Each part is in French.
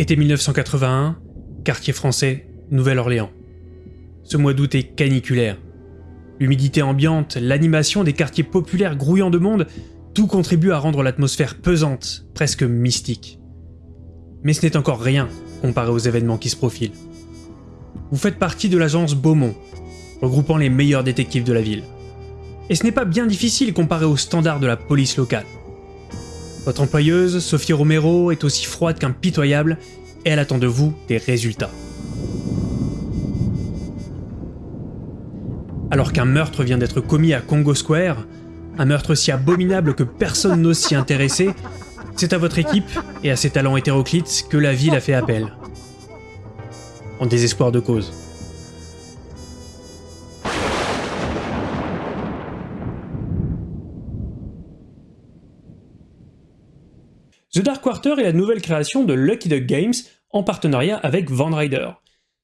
Été 1981, quartier français, Nouvelle-Orléans. Ce mois d'août est caniculaire. L'humidité ambiante, l'animation des quartiers populaires grouillants de monde, tout contribue à rendre l'atmosphère pesante, presque mystique. Mais ce n'est encore rien comparé aux événements qui se profilent. Vous faites partie de l'agence Beaumont, regroupant les meilleurs détectives de la ville. Et ce n'est pas bien difficile comparé aux standards de la police locale. Votre employeuse, Sophie Romero, est aussi froide qu'impitoyable et elle attend de vous des résultats. Alors qu'un meurtre vient d'être commis à Congo Square, un meurtre si abominable que personne n'ose s'y intéresser, c'est à votre équipe et à ses talents hétéroclites que la ville a fait appel. En désespoir de cause. The Dark Quarter est la nouvelle création de Lucky Duck Games en partenariat avec Van Ryder.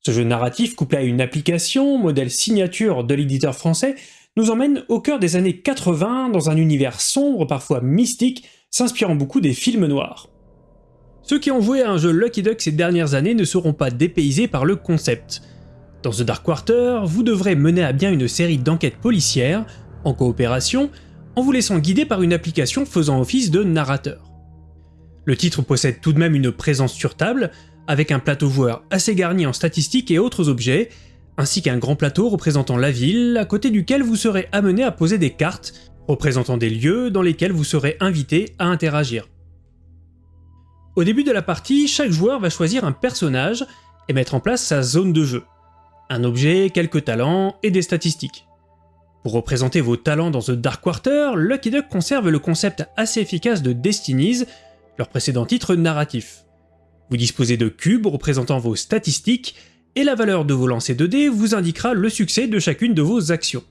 Ce jeu narratif couplé à une application, modèle signature de l'éditeur français, nous emmène au cœur des années 80 dans un univers sombre, parfois mystique, s'inspirant beaucoup des films noirs. Ceux qui ont joué à un jeu Lucky Duck ces dernières années ne seront pas dépaysés par le concept. Dans The Dark Quarter, vous devrez mener à bien une série d'enquêtes policières, en coopération, en vous laissant guider par une application faisant office de narrateur. Le titre possède tout de même une présence sur table, avec un plateau joueur assez garni en statistiques et autres objets, ainsi qu'un grand plateau représentant la ville, à côté duquel vous serez amené à poser des cartes, représentant des lieux dans lesquels vous serez invité à interagir. Au début de la partie, chaque joueur va choisir un personnage et mettre en place sa zone de jeu. Un objet, quelques talents et des statistiques. Pour représenter vos talents dans The Dark Quarter, Lucky Duck conserve le concept assez efficace de Destinies, leur précédent titre narratif. Vous disposez de cubes représentant vos statistiques, et la valeur de vos lancers de dés vous indiquera le succès de chacune de vos actions.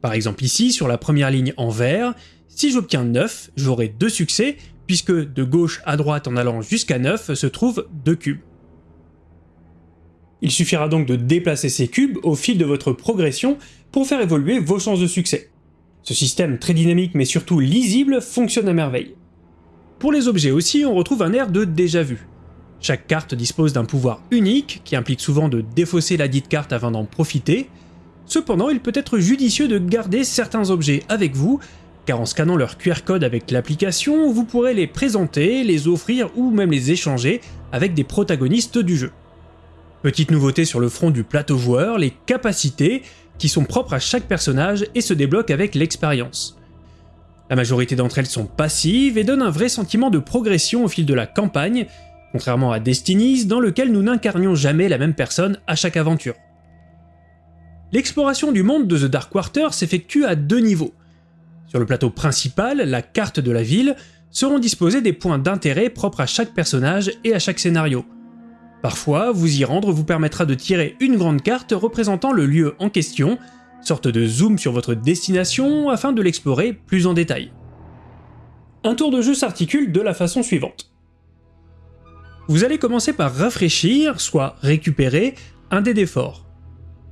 Par exemple ici, sur la première ligne en vert, si j'obtiens 9, j'aurai 2 succès, puisque de gauche à droite en allant jusqu'à 9 se trouvent 2 cubes. Il suffira donc de déplacer ces cubes au fil de votre progression pour faire évoluer vos chances de succès. Ce système très dynamique mais surtout lisible fonctionne à merveille. Pour les objets aussi, on retrouve un air de déjà vu. Chaque carte dispose d'un pouvoir unique, qui implique souvent de défausser la dite carte afin d'en profiter. Cependant, il peut être judicieux de garder certains objets avec vous, car en scannant leur QR code avec l'application, vous pourrez les présenter, les offrir ou même les échanger avec des protagonistes du jeu. Petite nouveauté sur le front du plateau joueur, les capacités, qui sont propres à chaque personnage et se débloquent avec l'expérience. La majorité d'entre elles sont passives et donnent un vrai sentiment de progression au fil de la campagne, contrairement à Destinies dans lequel nous n'incarnions jamais la même personne à chaque aventure. L'exploration du monde de The Dark Quarter s'effectue à deux niveaux. Sur le plateau principal, la carte de la ville, seront disposés des points d'intérêt propres à chaque personnage et à chaque scénario. Parfois, vous y rendre vous permettra de tirer une grande carte représentant le lieu en question, sorte de zoom sur votre destination afin de l'explorer plus en détail. Un tour de jeu s'articule de la façon suivante. Vous allez commencer par rafraîchir, soit récupérer, un dé d'effort.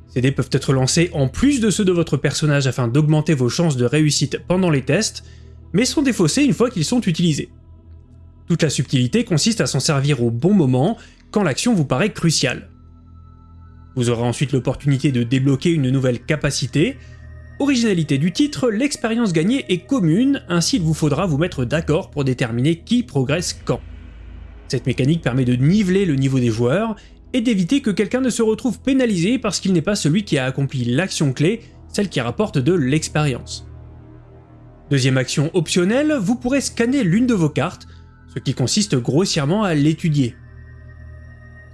Ces dés peuvent être lancés en plus de ceux de votre personnage afin d'augmenter vos chances de réussite pendant les tests, mais sont défaussés une fois qu'ils sont utilisés. Toute la subtilité consiste à s'en servir au bon moment, quand l'action vous paraît cruciale. Vous aurez ensuite l'opportunité de débloquer une nouvelle capacité. Originalité du titre, l'expérience gagnée est commune, ainsi il vous faudra vous mettre d'accord pour déterminer qui progresse quand. Cette mécanique permet de niveler le niveau des joueurs et d'éviter que quelqu'un ne se retrouve pénalisé parce qu'il n'est pas celui qui a accompli l'action clé, celle qui rapporte de l'expérience. Deuxième action optionnelle, vous pourrez scanner l'une de vos cartes, ce qui consiste grossièrement à l'étudier.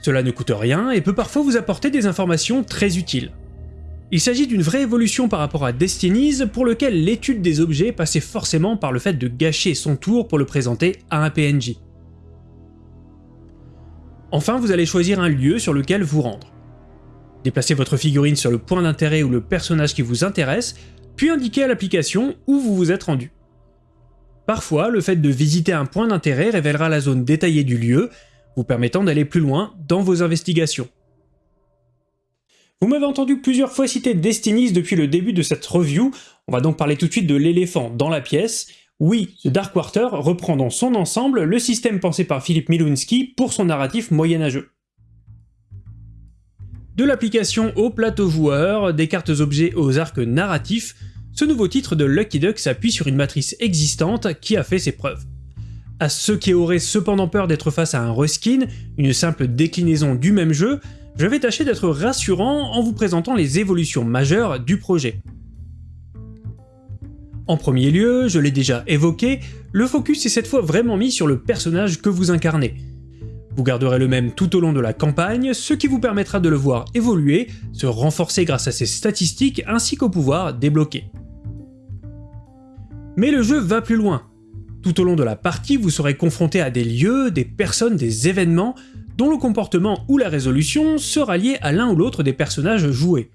Cela ne coûte rien et peut parfois vous apporter des informations très utiles. Il s'agit d'une vraie évolution par rapport à Destinies pour lequel l'étude des objets passait forcément par le fait de gâcher son tour pour le présenter à un PNJ. Enfin, vous allez choisir un lieu sur lequel vous rendre. Déplacez votre figurine sur le point d'intérêt ou le personnage qui vous intéresse, puis indiquez à l'application où vous vous êtes rendu. Parfois, le fait de visiter un point d'intérêt révélera la zone détaillée du lieu, vous permettant d'aller plus loin dans vos investigations. Vous m'avez entendu plusieurs fois citer Destinies depuis le début de cette review, on va donc parler tout de suite de l'éléphant dans la pièce, Oui, The Dark Quarter reprend dans son ensemble le système pensé par Philippe Milunski pour son narratif moyenâgeux. De l'application au plateau joueur, des cartes objets aux arcs narratifs, ce nouveau titre de Lucky Duck s'appuie sur une matrice existante qui a fait ses preuves. À ceux qui auraient cependant peur d'être face à un reskin, une simple déclinaison du même jeu, je vais tâcher d'être rassurant en vous présentant les évolutions majeures du projet. En premier lieu, je l'ai déjà évoqué, le focus est cette fois vraiment mis sur le personnage que vous incarnez. Vous garderez le même tout au long de la campagne, ce qui vous permettra de le voir évoluer, se renforcer grâce à ses statistiques ainsi qu'au pouvoir débloqué. Mais le jeu va plus loin. Tout au long de la partie, vous serez confronté à des lieux, des personnes, des événements, dont le comportement ou la résolution sera lié à l'un ou l'autre des personnages joués.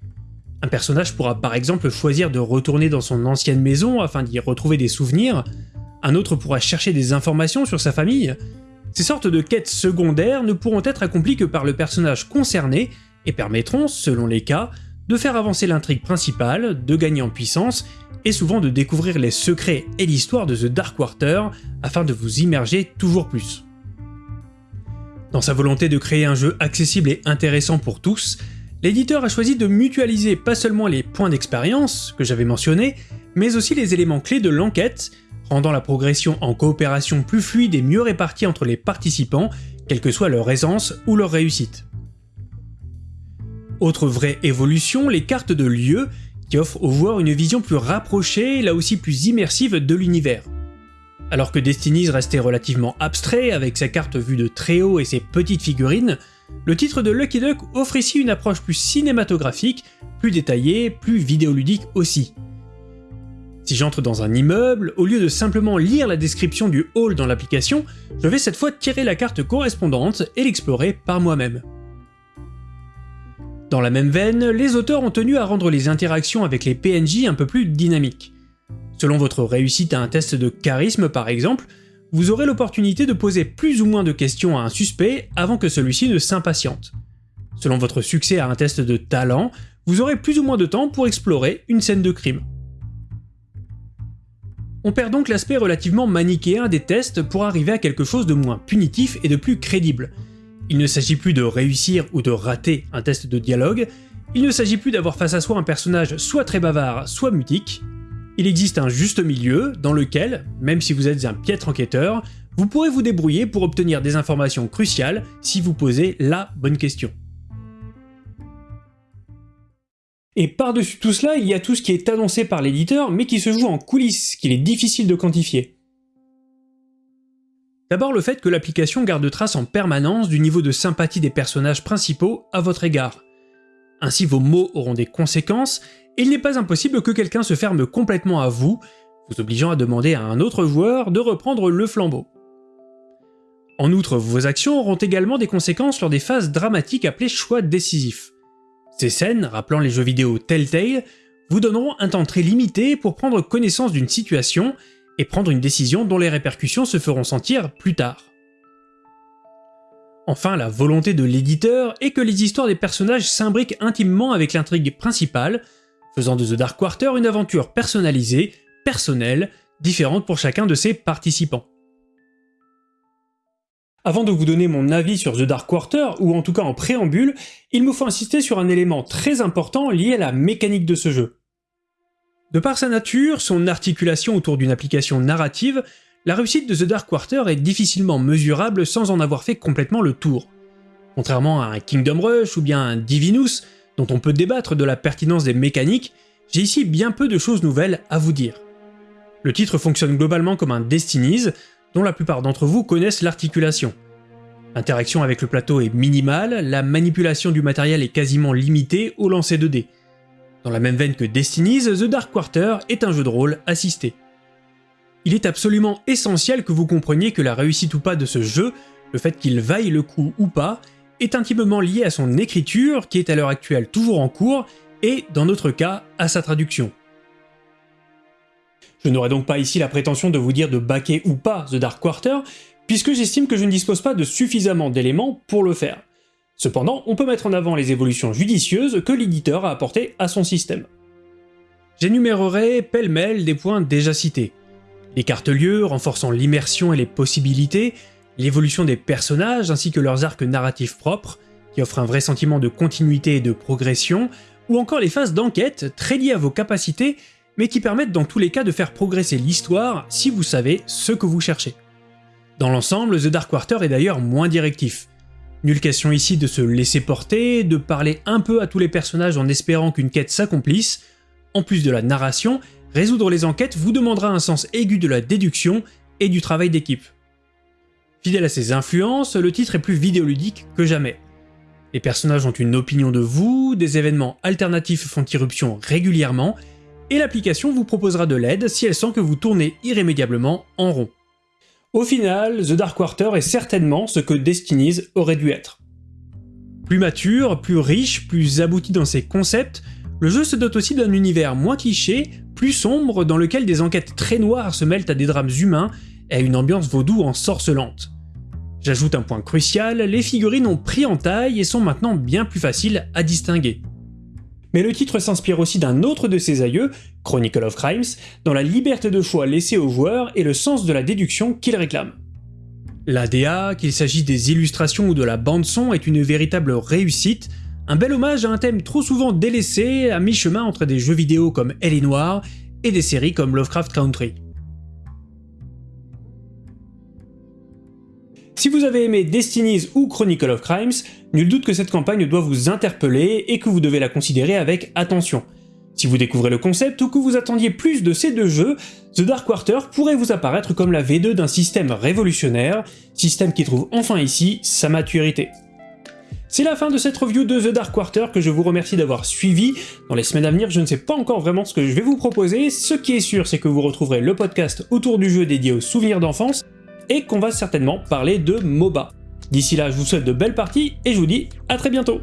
Un personnage pourra par exemple choisir de retourner dans son ancienne maison afin d'y retrouver des souvenirs, un autre pourra chercher des informations sur sa famille, ces sortes de quêtes secondaires ne pourront être accomplies que par le personnage concerné et permettront, selon les cas, de faire avancer l'intrigue principale, de gagner en puissance et souvent de découvrir les secrets et l'histoire de The Dark Quarter afin de vous immerger toujours plus. Dans sa volonté de créer un jeu accessible et intéressant pour tous, l'éditeur a choisi de mutualiser pas seulement les points d'expérience que j'avais mentionnés, mais aussi les éléments clés de l'enquête rendant la progression en coopération plus fluide et mieux répartie entre les participants, quelle que soit leur aisance ou leur réussite. Autre vraie évolution, les cartes de lieu, qui offrent aux joueurs une vision plus rapprochée, là aussi plus immersive de l'univers. Alors que Destiny's restait relativement abstrait avec sa carte vue de très haut et ses petites figurines, le titre de Lucky Duck offre ici une approche plus cinématographique, plus détaillée, plus vidéoludique aussi. Si j'entre dans un immeuble, au lieu de simplement lire la description du hall dans l'application, je vais cette fois tirer la carte correspondante et l'explorer par moi-même. Dans la même veine, les auteurs ont tenu à rendre les interactions avec les PNJ un peu plus dynamiques. Selon votre réussite à un test de charisme par exemple, vous aurez l'opportunité de poser plus ou moins de questions à un suspect avant que celui-ci ne s'impatiente. Selon votre succès à un test de talent, vous aurez plus ou moins de temps pour explorer une scène de crime. On perd donc l'aspect relativement manichéen des tests pour arriver à quelque chose de moins punitif et de plus crédible. Il ne s'agit plus de réussir ou de rater un test de dialogue, il ne s'agit plus d'avoir face à soi un personnage soit très bavard, soit mutique. Il existe un juste milieu dans lequel, même si vous êtes un piètre enquêteur, vous pourrez vous débrouiller pour obtenir des informations cruciales si vous posez la bonne question. Et par-dessus tout cela, il y a tout ce qui est annoncé par l'éditeur, mais qui se joue en coulisses, qu'il est difficile de quantifier. D'abord le fait que l'application garde trace en permanence du niveau de sympathie des personnages principaux à votre égard. Ainsi vos mots auront des conséquences, et il n'est pas impossible que quelqu'un se ferme complètement à vous, vous obligeant à demander à un autre joueur de reprendre le flambeau. En outre, vos actions auront également des conséquences lors des phases dramatiques appelées choix décisifs. Ces scènes, rappelant les jeux vidéo Telltale, vous donneront un temps très limité pour prendre connaissance d'une situation et prendre une décision dont les répercussions se feront sentir plus tard. Enfin, la volonté de l'éditeur est que les histoires des personnages s'imbriquent intimement avec l'intrigue principale, faisant de The Dark Quarter une aventure personnalisée, personnelle, différente pour chacun de ses participants. Avant de vous donner mon avis sur The Dark Quarter, ou en tout cas en préambule, il me faut insister sur un élément très important lié à la mécanique de ce jeu. De par sa nature, son articulation autour d'une application narrative, la réussite de The Dark Quarter est difficilement mesurable sans en avoir fait complètement le tour. Contrairement à un Kingdom Rush ou bien un Divinus, dont on peut débattre de la pertinence des mécaniques, j'ai ici bien peu de choses nouvelles à vous dire. Le titre fonctionne globalement comme un Destinies, dont la plupart d'entre vous connaissent l'articulation. L'interaction avec le plateau est minimale, la manipulation du matériel est quasiment limitée au lancer de dés. Dans la même veine que Destinies, The Dark Quarter est un jeu de rôle assisté. Il est absolument essentiel que vous compreniez que la réussite ou pas de ce jeu, le fait qu'il vaille le coup ou pas, est intimement lié à son écriture, qui est à l'heure actuelle toujours en cours, et, dans notre cas, à sa traduction. Je n'aurai donc pas ici la prétention de vous dire de baquer ou pas The Dark Quarter, puisque j'estime que je ne dispose pas de suffisamment d'éléments pour le faire. Cependant, on peut mettre en avant les évolutions judicieuses que l'éditeur a apportées à son système. J'énumérerai pêle-mêle des points déjà cités. Écarte-lieux renforçant l'immersion et les possibilités, l'évolution des personnages ainsi que leurs arcs narratifs propres, qui offrent un vrai sentiment de continuité et de progression, ou encore les phases d'enquête très liées à vos capacités, mais qui permettent dans tous les cas de faire progresser l'histoire si vous savez ce que vous cherchez. Dans l'ensemble, The Dark Quarter est d'ailleurs moins directif. Nulle question ici de se laisser porter, de parler un peu à tous les personnages en espérant qu'une quête s'accomplisse. En plus de la narration, résoudre les enquêtes vous demandera un sens aigu de la déduction et du travail d'équipe. Fidèle à ses influences, le titre est plus vidéoludique que jamais. Les personnages ont une opinion de vous, des événements alternatifs font irruption régulièrement, et l'application vous proposera de l'aide si elle sent que vous tournez irrémédiablement en rond. Au final, The Dark Quarter est certainement ce que Destinies aurait dû être. Plus mature, plus riche, plus abouti dans ses concepts, le jeu se dote aussi d'un univers moins cliché, plus sombre, dans lequel des enquêtes très noires se mêlent à des drames humains et à une ambiance vaudou ensorcelante. J'ajoute un point crucial, les figurines ont pris en taille et sont maintenant bien plus faciles à distinguer mais le titre s'inspire aussi d'un autre de ses aïeux, Chronicle of Crimes, dans la liberté de choix laissée aux joueurs et le sens de la déduction qu'il réclame. L'ADA, qu'il s'agisse des illustrations ou de la bande-son, est une véritable réussite, un bel hommage à un thème trop souvent délaissé, à mi-chemin entre des jeux vidéo comme Elle est Noire et des séries comme Lovecraft Country. Si vous avez aimé Destinies ou Chronicle of Crimes, nul doute que cette campagne doit vous interpeller et que vous devez la considérer avec attention. Si vous découvrez le concept ou que vous attendiez plus de ces deux jeux, The Dark Quarter pourrait vous apparaître comme la V2 d'un système révolutionnaire, système qui trouve enfin ici sa maturité. C'est la fin de cette review de The Dark Quarter que je vous remercie d'avoir suivi. Dans les semaines à venir, je ne sais pas encore vraiment ce que je vais vous proposer. Ce qui est sûr, c'est que vous retrouverez le podcast autour du jeu dédié aux souvenirs d'enfance, et qu'on va certainement parler de MOBA. D'ici là, je vous souhaite de belles parties et je vous dis à très bientôt